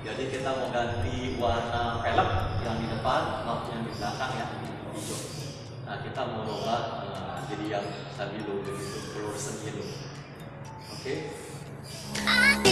Jadi kita mau ganti warna velg yang di depan maupun yang di belakang ya hijau. Nah kita mau rubah uh, jadi yang stabilo begitu fluorescent yellow. Oke. Ya,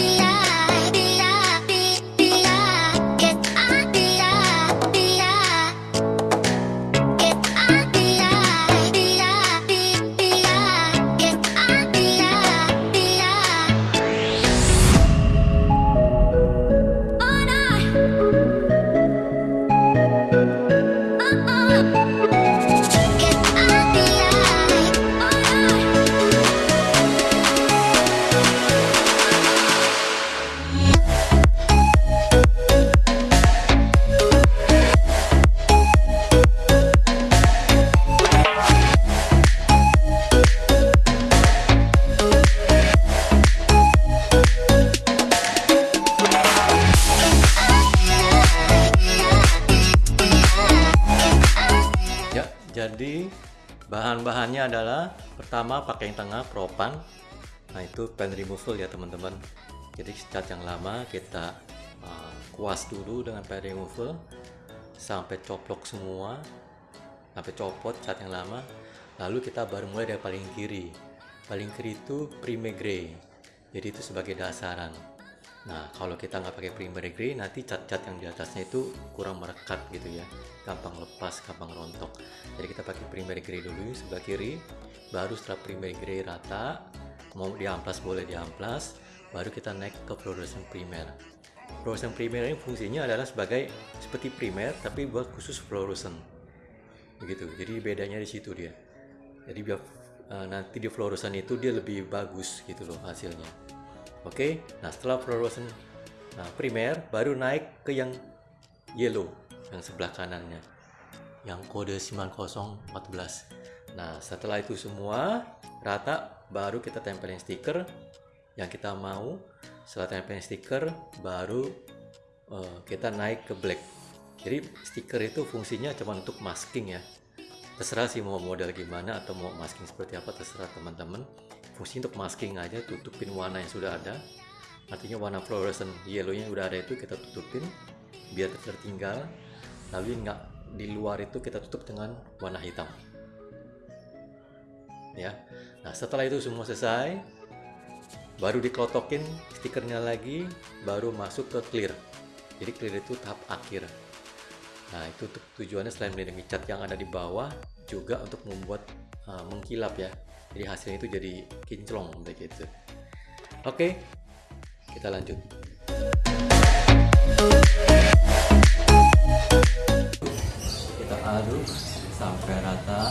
pertama pakai yang tengah propan. Nah, itu pen removal ya, teman-teman. Jadi cat yang lama kita uh, kuas dulu dengan pen removal sampai coplok semua. Sampai copot cat yang lama. Lalu kita baru mulai dari paling kiri. Paling kiri itu prime gray. Jadi itu sebagai dasaran. Nah, kalau kita nggak pakai primer gray, nanti cat-cat yang di atasnya itu kurang merekat gitu ya, gampang lepas, gampang rontok. Jadi kita pakai primer gray dulu sebelah kiri, baru setelah primer gray rata, mau diamplas boleh diamplas, baru kita naik ke fluorescent primer. Fluorescent primer ini fungsinya adalah sebagai seperti primer, tapi buat khusus fluorescent. Begitu. Jadi bedanya di situ dia. Jadi biar uh, nanti di fluorescent itu dia lebih bagus gitu loh hasilnya. Oke, nah setelah fluorescent nah, primer baru naik ke yang yellow yang sebelah kanannya yang kode 9014. Nah, setelah itu semua rata baru kita tempelin stiker yang kita mau. Setelah tempelin stiker baru uh, kita naik ke black. Jadi stiker itu fungsinya cuma untuk masking ya. Terserah sih mau model gimana atau mau masking seperti apa terserah teman-teman fungsi untuk masking aja tutupin warna yang sudah ada. Artinya warna fluorescent yellow yang udah ada itu kita tutupin biar tertinggal. Lalu nggak di luar itu kita tutup dengan warna hitam. Ya. Nah setelah itu semua selesai baru dikelotokin stikernya lagi baru masuk ke clear. Jadi clear itu tahap akhir. Nah itu tujuannya selain melindungi cat yang ada di bawah juga untuk membuat uh, mengkilap ya jadi hasilnya itu jadi kinclong begitu oke kita lanjut. Kita aduk sampai rata.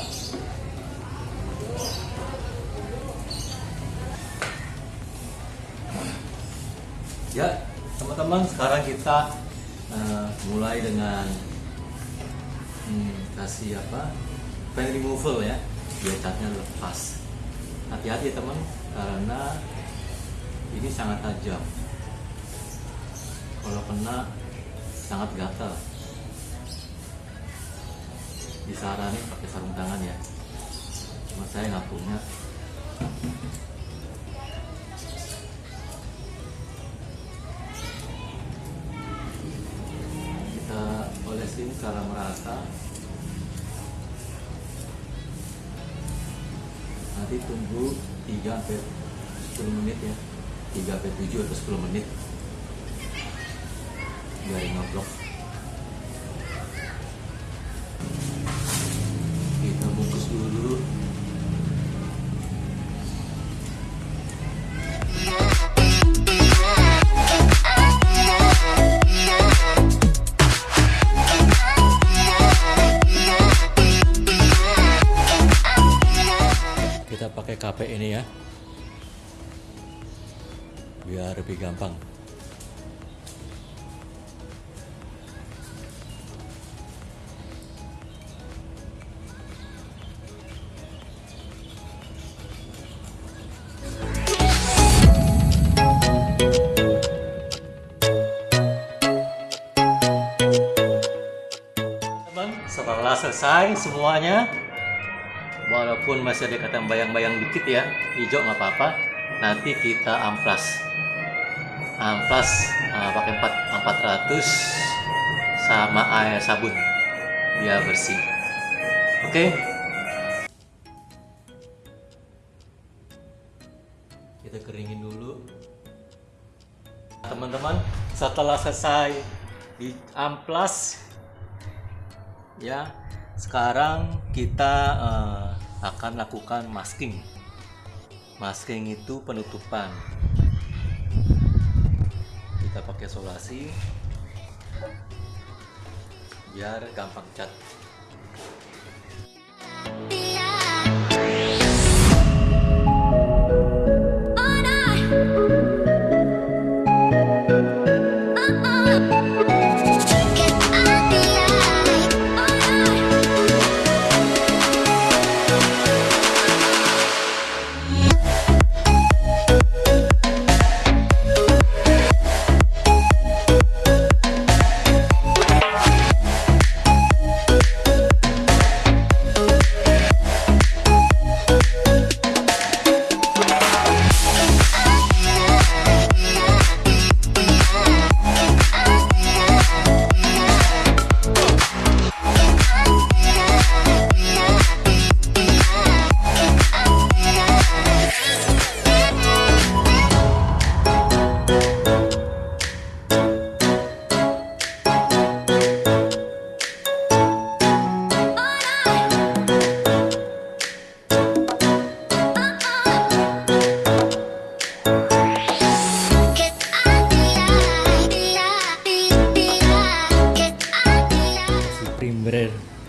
Ya teman-teman sekarang kita uh, mulai dengan hmm, kasih apa? Pen removal ya biar catnya lepas hati-hati teman karena ini sangat tajam. Kalau kena sangat gatal. Disaranin pakai sarung tangan ya. Cuma saya nggak punya. Kita olesin secara merata nanti tunggu 3 sampai 10 menit ya. 3 sampai 7 atau 10 menit. Biar ngobrol ini ya. Biar lebih gampang. Setelah selesai semuanya walaupun masih ada kata bayang-bayang dikit ya hijau nggak apa-apa. Nanti kita amplas. Amplas uh, pakai 4 400 sama air sabun biar bersih. Oke? Okay? kita keringin dulu. Teman-teman setelah selesai di amplas ya sekarang kita uh, akan lakukan masking. Masking itu penutupan. Kita pakai solasi biar gampang cat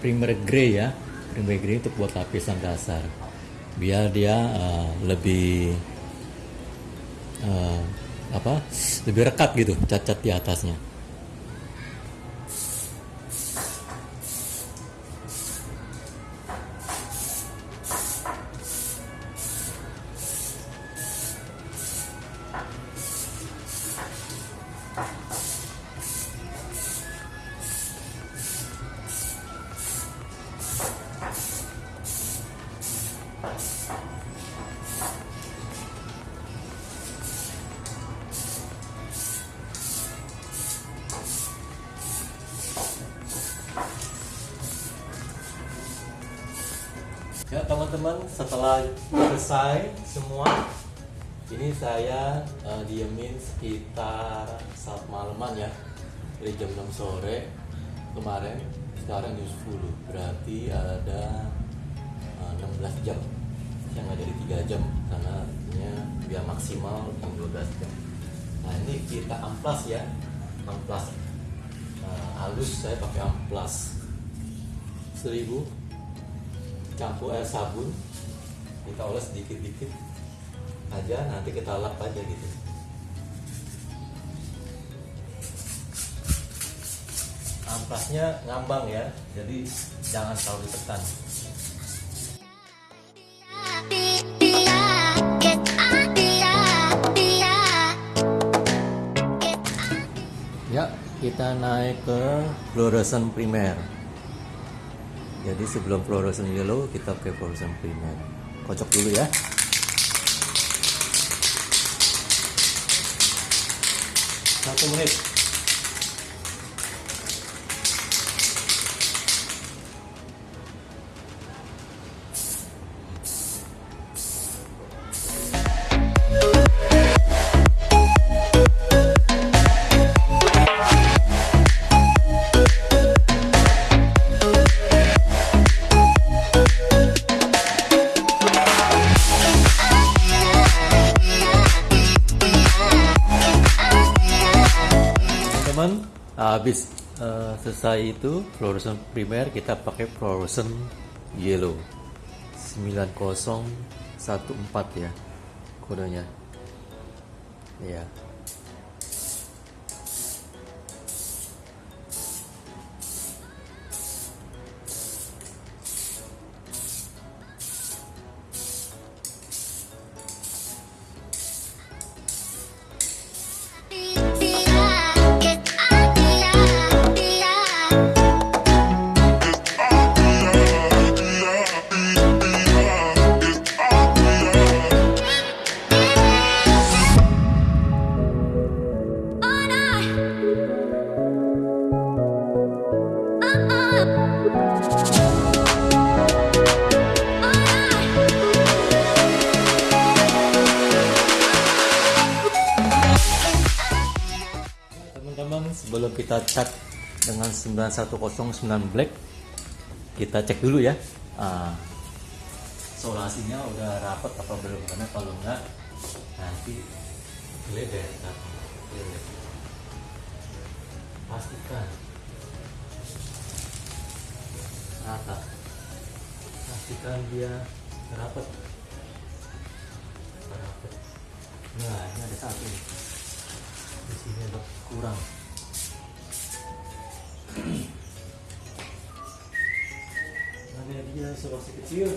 primer grey ya. Primer grey untuk buat lapisan dasar. Biar dia uh, lebih uh, apa lebih rekat gitu cat-cat di atasnya teman-teman setelah selesai semua ini saya uh, diemin sekitar saat malaman ya. Dari jam 6 sore kemarin sekarang jam 10 berarti ada uh, eh, 16 jam. Yang nggak jadi 3 jam karena biar maksimal yang 12 jam. Nah ini kita amplas ya. Amplas. Uh, halus saya pakai amplas. 1000 campur air sabun. Kita oles sedikit-dikit aja nanti kita lap aja gitu. Ampasnya ngambang ya jadi jangan terlalu ditekan. Ya kita naik ke fluorescent primer jadi sebelum fluorescent yellow kita pakai fluorescent primer. Kocok dulu ya. Satu menit habis uh, selesai itu fluorescent primer kita pakai fluorescent yellow. 9014 ya kodenya. Ya teman-teman sebelum kita cat dengan 9109 black kita cek dulu ya. Uh, solasinya udah rapat apa belum? Karena kalau enggak nanti geleder pastikan. Rata. Pastikan dia rapat rapat nah ini ada satu. nih di sini ada kurang. Ada dia solasi kecil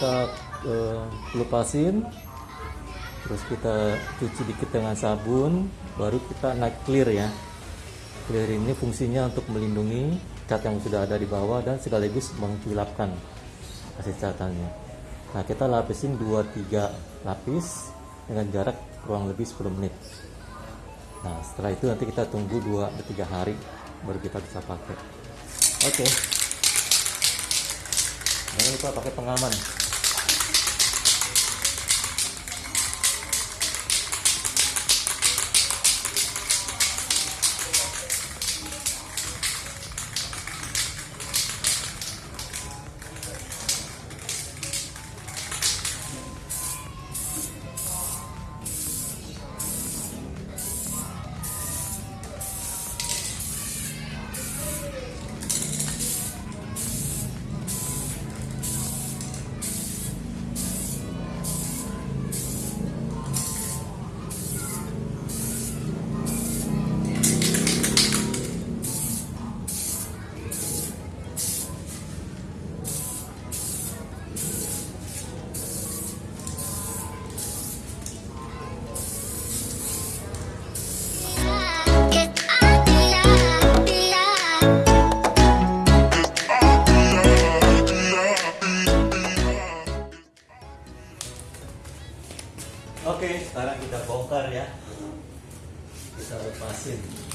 kita uh, terus kita cuci dikit dengan sabun baru kita naik clear ya. Clear ini fungsinya untuk melindungi cat yang sudah ada di bawah dan sekaligus mengkilapkan hasil catannya. Nah kita lapisin 2-3 lapis dengan jarak kurang lebih 10 menit. Nah setelah itu nanti kita tunggu 2-3 hari baru kita bisa pakai. Oke. Okay. jangan lupa pakai pengaman Oke, sekarang kita bongkar ya. Kita lepasin.